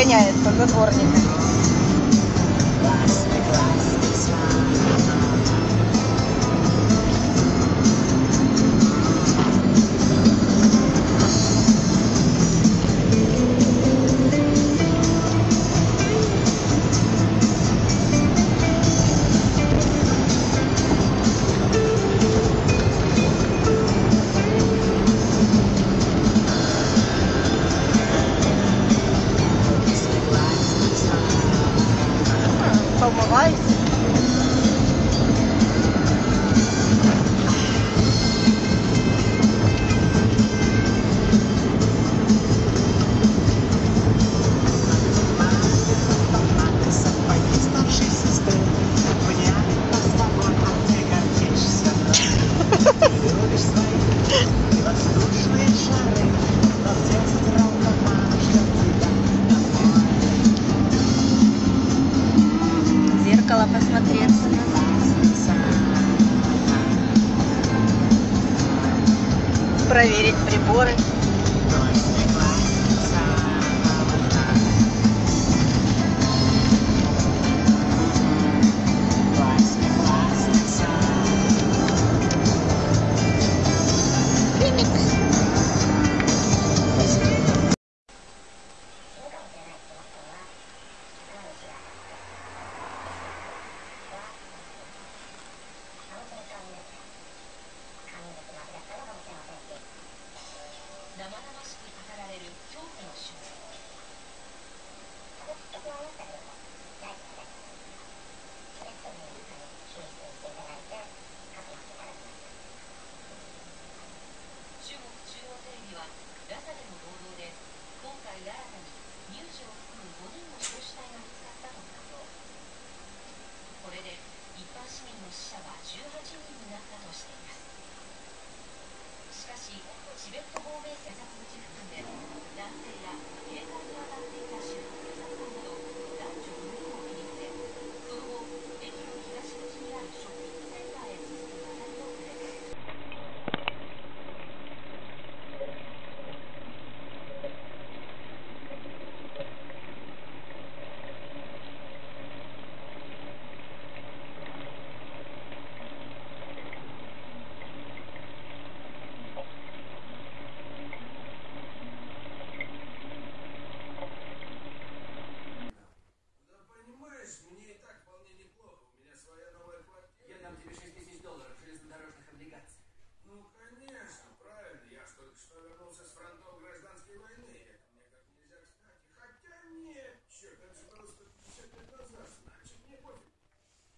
выгоняет только дворник on my rice. смотреться. Проверить приборы. 々しく語られる恐怖の瞬間中国中央テレビはラサでの暴動で今回新たに乳児を含む5人の